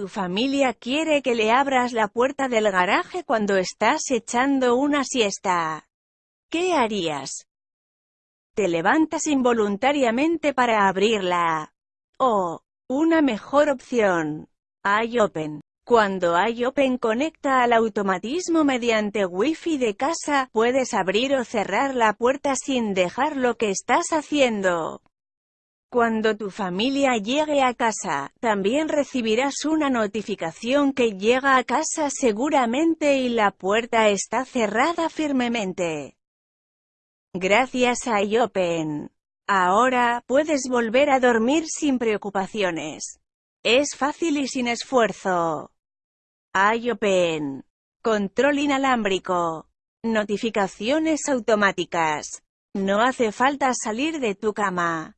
Tu familia quiere que le abras la puerta del garaje cuando estás echando una siesta. ¿Qué harías? Te levantas involuntariamente para abrirla. O, una mejor opción. iOpen. Cuando iOpen conecta al automatismo mediante Wi-Fi de casa, puedes abrir o cerrar la puerta sin dejar lo que estás haciendo. Cuando tu familia llegue a casa, también recibirás una notificación que llega a casa seguramente y la puerta está cerrada firmemente. Gracias a iOpen. Ahora, puedes volver a dormir sin preocupaciones. Es fácil y sin esfuerzo. iOpen. Control inalámbrico. Notificaciones automáticas. No hace falta salir de tu cama.